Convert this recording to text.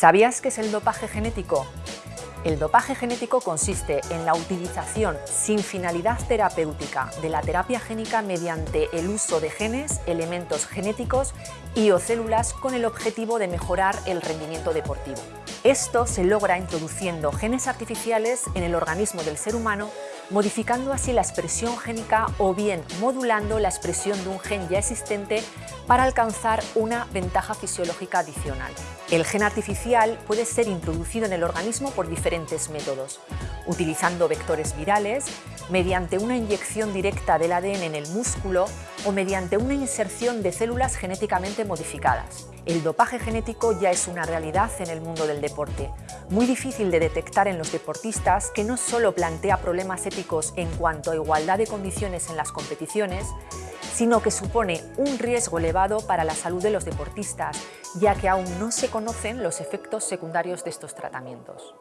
¿Sabías qué es el dopaje genético? El dopaje genético consiste en la utilización sin finalidad terapéutica de la terapia génica mediante el uso de genes, elementos genéticos y o células con el objetivo de mejorar el rendimiento deportivo. Esto se logra introduciendo genes artificiales en el organismo del ser humano modificando así la expresión génica o bien modulando la expresión de un gen ya existente para alcanzar una ventaja fisiológica adicional. El gen artificial puede ser introducido en el organismo por diferentes métodos, utilizando vectores virales, mediante una inyección directa del ADN en el músculo o mediante una inserción de células genéticamente modificadas. El dopaje genético ya es una realidad en el mundo del deporte, muy difícil de detectar en los deportistas que no solo plantea problemas éticos en cuanto a igualdad de condiciones en las competiciones, sino que supone un riesgo elevado para la salud de los deportistas, ya que aún no se conocen los efectos secundarios de estos tratamientos.